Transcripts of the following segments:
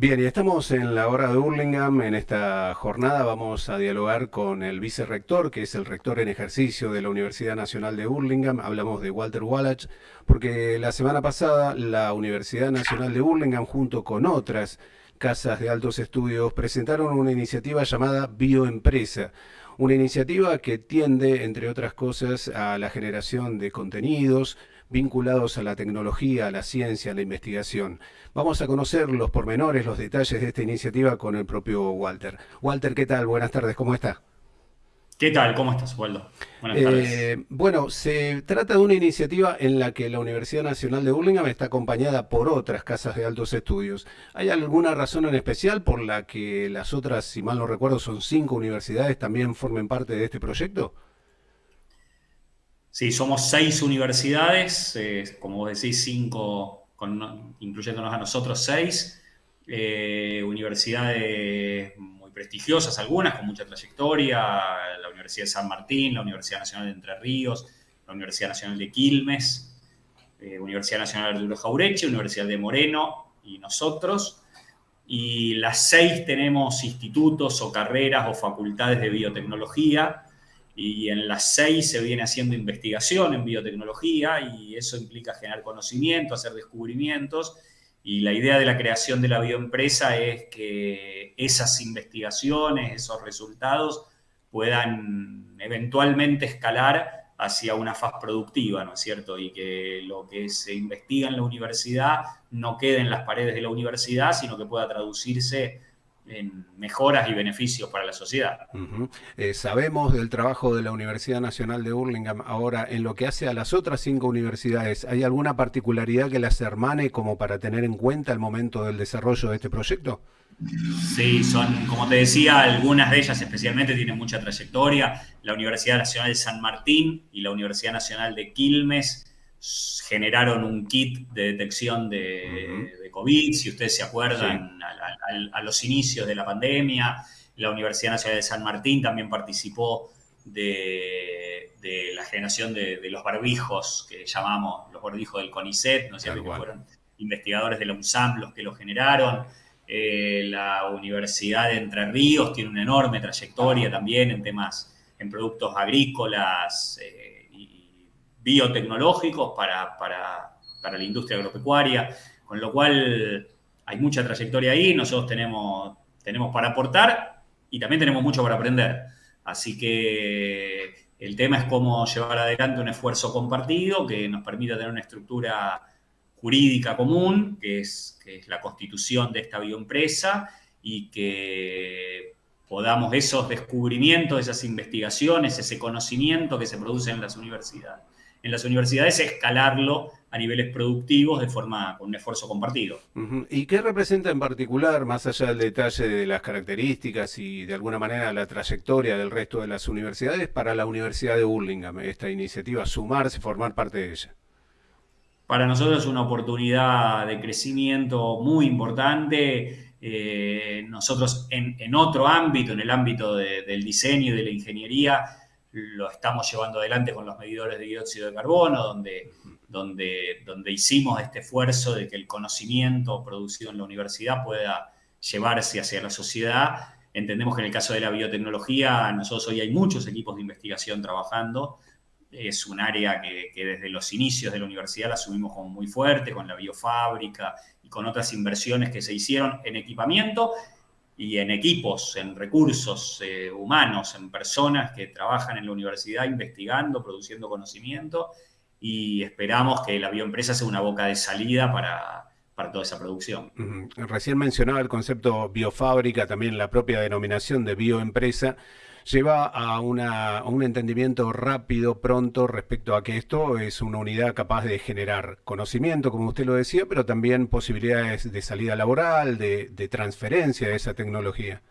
Bien, y estamos en la hora de Hurlingham. En esta jornada vamos a dialogar con el vicerrector, que es el rector en ejercicio de la Universidad Nacional de Hurlingham. Hablamos de Walter Wallach, porque la semana pasada la Universidad Nacional de Hurlingham, junto con otras casas de altos estudios, presentaron una iniciativa llamada Bioempresa. Una iniciativa que tiende, entre otras cosas, a la generación de contenidos, vinculados a la tecnología, a la ciencia, a la investigación. Vamos a conocer los pormenores, los detalles de esta iniciativa con el propio Walter. Walter, ¿qué tal? Buenas tardes, ¿cómo está? ¿Qué tal? ¿Cómo estás, Waldo? Buenas tardes. Eh, bueno, se trata de una iniciativa en la que la Universidad Nacional de Burlingame está acompañada por otras casas de altos estudios. ¿Hay alguna razón en especial por la que las otras, si mal no recuerdo, son cinco universidades, también formen parte de este proyecto? Sí, somos seis universidades, eh, como vos decís, cinco, incluyéndonos a nosotros seis, eh, universidades muy prestigiosas, algunas con mucha trayectoria, la Universidad de San Martín, la Universidad Nacional de Entre Ríos, la Universidad Nacional de Quilmes, eh, Universidad Nacional de Arturo Jaureche, Universidad de Moreno y nosotros. Y las seis tenemos institutos o carreras o facultades de biotecnología, y en las seis se viene haciendo investigación en biotecnología y eso implica generar conocimiento, hacer descubrimientos y la idea de la creación de la bioempresa es que esas investigaciones, esos resultados puedan eventualmente escalar hacia una faz productiva, ¿no es cierto? Y que lo que se investiga en la universidad no quede en las paredes de la universidad, sino que pueda traducirse en mejoras y beneficios para la sociedad. Eh, sabemos del trabajo de la Universidad Nacional de Burlingame. Ahora, en lo que hace a las otras cinco universidades, ¿hay alguna particularidad que las hermane como para tener en cuenta el momento del desarrollo de este proyecto? Sí, son, como te decía, algunas de ellas especialmente tienen mucha trayectoria. La Universidad Nacional de San Martín y la Universidad Nacional de Quilmes generaron un kit de detección de, COVID, si ustedes se acuerdan, a, los inicios de la pandemia. La Universidad Nacional de San Martín también participó de, la generación de, los barbijos, que llamamos los barbijos del CONICET, ¿no es cierto? Que fueron investigadores de la UNSAM los que lo generaron. Eh, la Universidad de Entre Ríos tiene una enorme trayectoria también en temas, en productos agrícolas, eh, biotecnológicos para, la industria agropecuaria, con lo cual hay mucha trayectoria ahí, nosotros tenemos, tenemos para aportar y también tenemos mucho para aprender. Así que el tema es cómo llevar adelante un esfuerzo compartido que nos permita tener una estructura jurídica común, que es, que es la constitución de esta bioempresa, y que podamos esos descubrimientos, esas investigaciones, ese conocimiento que se produce en las universidades, en las universidades, escalarlo a niveles productivos de forma con un esfuerzo compartido. ¿Y qué representa en particular, más allá del detalle de las características y de alguna manera la trayectoria del resto de las universidades, para la Universidad de Burlingame, esta iniciativa, sumarse, formar parte de ella? Para nosotros es una oportunidad de crecimiento muy importante. Eh, nosotros en, otro ámbito, en el ámbito del diseño y de la ingeniería, lo estamos llevando adelante con los medidores de dióxido de carbono, donde, donde, donde hicimos este esfuerzo de que el conocimiento producido en la universidad pueda llevarse hacia la sociedad. Entendemos que en el caso de la biotecnología, nosotros hoy hay muchos equipos de investigación trabajando. Es un área que, que desde los inicios de la universidad la asumimos como muy fuerte, con la biofábrica y con otras inversiones que se hicieron en equipamiento y en equipos, en recursos eh, humanos, en personas que trabajan en la universidad investigando, produciendo conocimiento y esperamos que la bioempresa sea una boca de salida para, para toda esa producción. Recién mencionaba el concepto biofábrica, también la propia denominación de bioempresa lleva a, un entendimiento rápido, pronto, respecto a que esto es una unidad capaz de generar conocimiento, como usted lo decía, pero también posibilidades de salida laboral, de, transferencia de esa tecnología.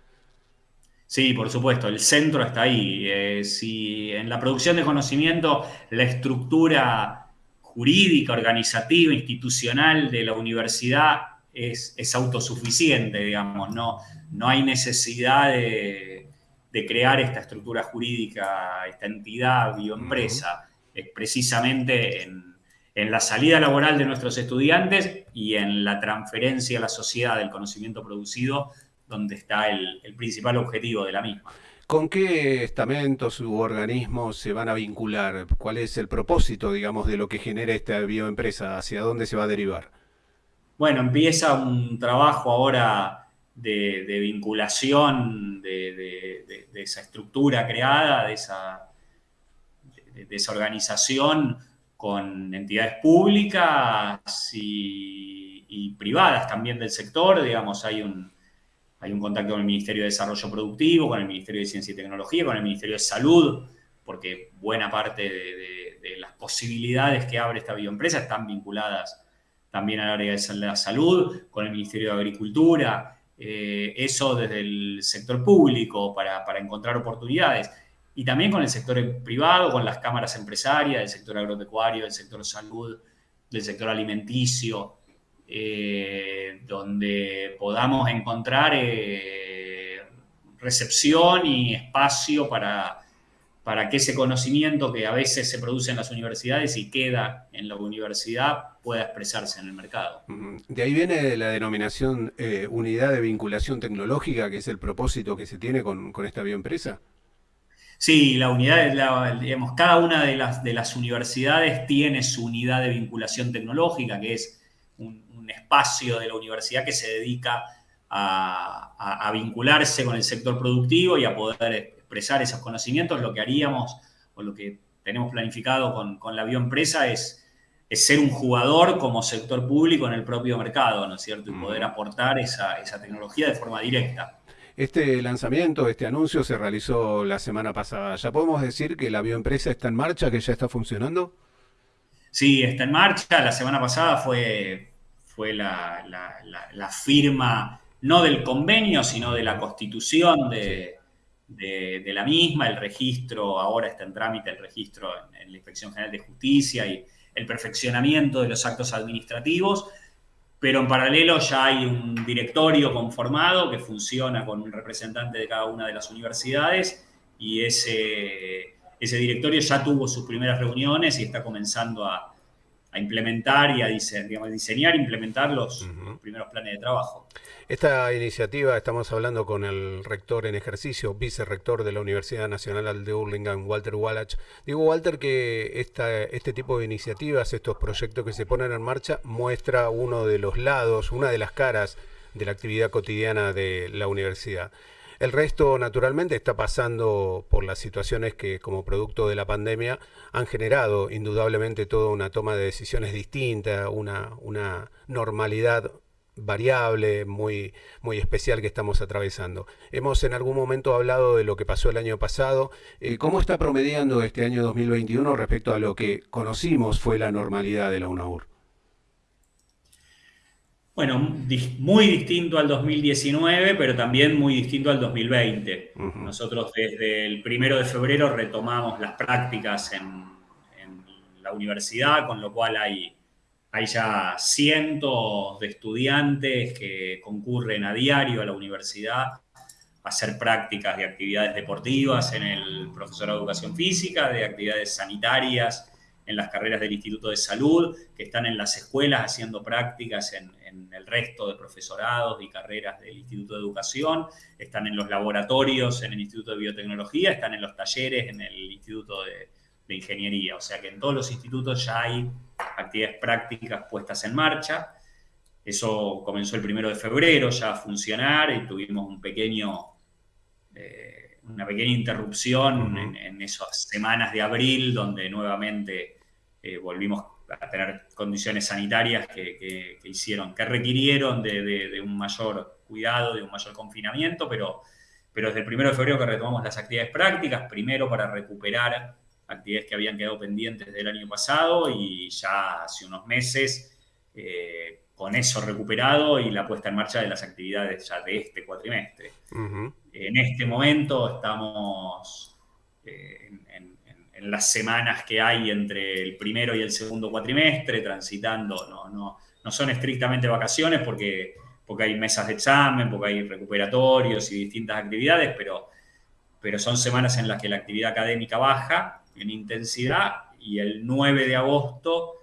Sí, por supuesto, el centro está ahí. Eh, si en la producción de conocimiento la estructura jurídica, organizativa, institucional de la universidad es, es autosuficiente, digamos, no, no hay necesidad de de crear esta estructura jurídica, esta entidad bioempresa, es precisamente en, en la salida laboral de nuestros estudiantes y en la transferencia a la sociedad del conocimiento producido, donde está el, principal objetivo de la misma. ¿Con qué estamentos u organismos se van a vincular? ¿Cuál es el propósito, digamos, de lo que genera esta bioempresa? ¿Hacia dónde se va a derivar? Bueno, empieza un trabajo ahora de, vinculación de, esa estructura creada, de esa, organización con entidades públicas y, privadas también del sector. Digamos, hay un, hay un contacto con el Ministerio de Desarrollo Productivo, con el Ministerio de Ciencia y Tecnología, con el Ministerio de Salud, porque buena parte de, las posibilidades que abre esta bioempresa están vinculadas también al área de la salud, con el Ministerio de Agricultura, eh, eso desde el sector público para, encontrar oportunidades. Y también con el sector privado, con las cámaras empresarias, del sector agropecuario, del sector salud, del sector alimenticio, eh, donde podamos encontrar eh, recepción y espacio para, para que ese conocimiento que a veces se produce en las universidades y queda en la universidad pueda expresarse en el mercado. De ahí viene la denominación eh, unidad de vinculación tecnológica, que es el propósito que se tiene con, con esta bioempresa. Sí, la unidad, digamos, cada una de las, de las universidades tiene su unidad de vinculación tecnológica, que es un, espacio de la universidad que se dedica a, vincularse con el sector productivo y a poder expresar esos conocimientos. Lo que haríamos o lo que tenemos planificado con, la bioempresa es, es ser un jugador como sector público en el propio mercado, ¿no es cierto? Y poder aportar esa, esa tecnología de forma directa. Este lanzamiento, este anuncio se realizó la semana pasada. ¿Ya podemos decir que la bioempresa está en marcha, que ya está funcionando? Sí, está en marcha. La semana pasada fue, fue la, firma, no del convenio, sino de la constitución de, la misma. El registro, ahora está en trámite el registro en la Inspección General de Justicia y el perfeccionamiento de los actos administrativos pero en paralelo ya hay un directorio conformado que funciona con un representante de cada una de las universidades y ese, ese directorio ya tuvo sus primeras reuniones y está comenzando a, implementar y a diseñar, e implementar los primeros planes de trabajo. Esta iniciativa, estamos hablando con el rector en ejercicio, vicerrector de la Universidad Nacional de Hurlingham, Walter Wallach. Digo, Walter, que esta, este tipo de iniciativas, estos proyectos que se ponen en marcha, muestra uno de los lados, una de las caras de la actividad cotidiana de la universidad. El resto, naturalmente, está pasando por las situaciones que, como producto de la pandemia, han generado indudablemente toda una toma de decisiones distinta, una, una normalidad variable, muy, muy especial que estamos atravesando. Hemos en algún momento hablado de lo que pasó el año pasado. Eh, ¿Cómo está promediando este año 2021 respecto a lo que conocimos fue la normalidad de la UNAUR? Bueno, muy distinto al 2019, pero también muy distinto al 2020. Nosotros desde el primero de febrero retomamos las prácticas en, en la universidad, con lo cual hay hay ya cientos de estudiantes que concurren a diario a la universidad a hacer prácticas de actividades deportivas en el profesorado de educación física, de actividades sanitarias en las carreras del Instituto de Salud, que están en las escuelas haciendo prácticas en, el resto de profesorados y carreras del Instituto de Educación, están en los laboratorios en el Instituto de Biotecnología, están en los talleres en el Instituto de, de Ingeniería. O sea que en todos los institutos ya hay actividades prácticas puestas en marcha. Eso comenzó el primero de febrero ya a funcionar y tuvimos un pequeño, eh, una pequeña interrupción en, esas semanas de abril donde nuevamente eh, volvimos a tener condiciones sanitarias que, hicieron, que requirieron de, un mayor cuidado, de un mayor confinamiento, pero, pero desde el primero de febrero que retomamos las actividades prácticas, primero para recuperar actividades que habían quedado pendientes del año pasado y ya hace unos meses eh, con eso recuperado y la puesta en marcha de las actividades ya de este cuatrimestre. En este momento estamos eh, en, las semanas que hay entre el primero y el segundo cuatrimestre, transitando, no, no, no son estrictamente vacaciones porque, porque hay mesas de examen, porque hay recuperatorios y distintas actividades, pero, pero son semanas en las que la actividad académica baja en intensidad y el 9 de agosto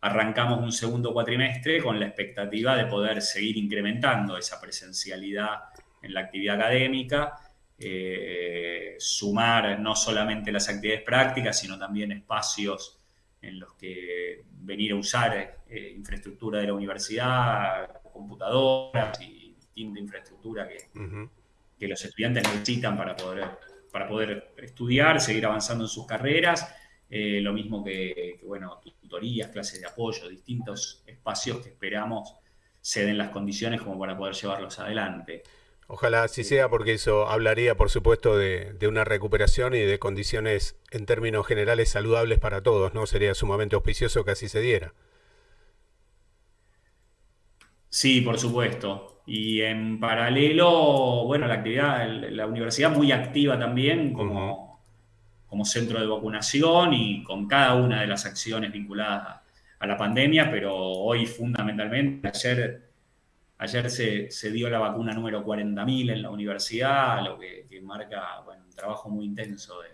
arrancamos un segundo cuatrimestre con la expectativa de poder seguir incrementando esa presencialidad en la actividad académica, eh, sumar no solamente las actividades prácticas, sino también espacios en los que venir a usar eh, infraestructura de la universidad, computadoras y distinta infraestructura que, que los estudiantes necesitan para poder, para poder estudiar, seguir avanzando en sus carreras. Eh, lo mismo que, bueno, tutorías, clases de apoyo, distintos espacios que esperamos se den las condiciones como para poder llevarlos adelante. Ojalá así sea, porque eso hablaría, por supuesto, de, de, una recuperación y de condiciones en términos generales saludables para todos, ¿no? Sería sumamente auspicioso que así se diera. Sí, por supuesto. Y en paralelo, bueno, la actividad, la universidad muy activa también como, como centro de vacunación y con cada una de las acciones vinculadas a la pandemia, pero hoy fundamentalmente, ayer, ayer se, dio la vacuna número 40.000 en la universidad, lo que, marca un trabajo muy intenso de,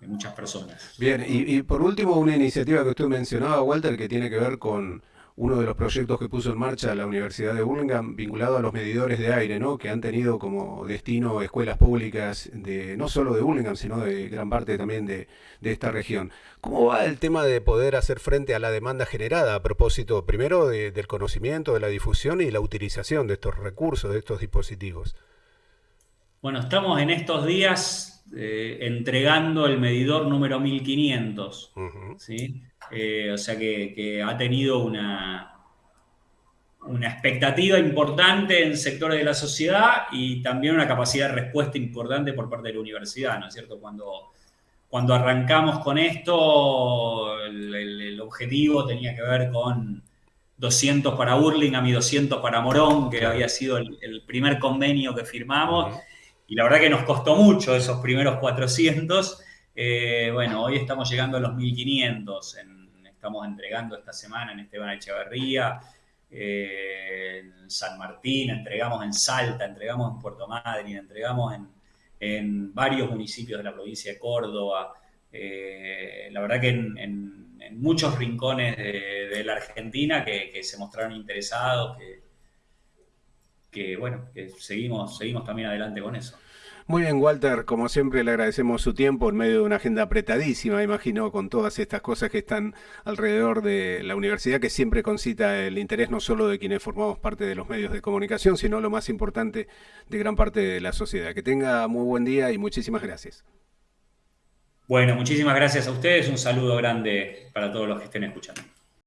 de, muchas personas. Bien, y, y por último, una iniciativa que usted mencionaba, Walter, que tiene que ver con uno de los proyectos que puso en marcha la Universidad de Burlingame vinculado a los medidores de aire, ¿no? que han tenido como destino escuelas públicas de no solo de Burlingame, sino de gran parte también de, esta región. ¿Cómo va el tema de poder hacer frente a la demanda generada a propósito primero del conocimiento, de la difusión y la utilización de estos recursos, de estos dispositivos? Bueno, estamos en estos días eh, entregando el medidor número 1500, ¿sí? Eh, o sea que, ha tenido una, una expectativa importante en sectores de la sociedad y también una capacidad de respuesta importante por parte de la universidad, ¿no es cierto? Cuando, cuando arrancamos con esto, el, objetivo tenía que ver con 200 para Burlingame y 200 para Morón, que había sido el, primer convenio que firmamos, y la verdad que nos costó mucho esos primeros 400. Eh, bueno, hoy estamos llegando a los 1500 en, estamos entregando esta semana en Esteban Echeverría, eh, en San Martín, entregamos en Salta, entregamos en Puerto Madryn, entregamos en, varios municipios de la provincia de Córdoba. Eh, la verdad que en, muchos rincones de, la Argentina que, se mostraron interesados, que, que bueno, que seguimos, seguimos también adelante con eso. Muy bien, Walter, como siempre le agradecemos su tiempo en medio de una agenda apretadísima, imagino, con todas estas cosas que están alrededor de la universidad, que siempre concita el interés no solo de quienes formamos parte de los medios de comunicación, sino lo más importante de gran parte de la sociedad. Que tenga muy buen día y muchísimas gracias. Bueno, muchísimas gracias a ustedes, un saludo grande para todos los que estén escuchando.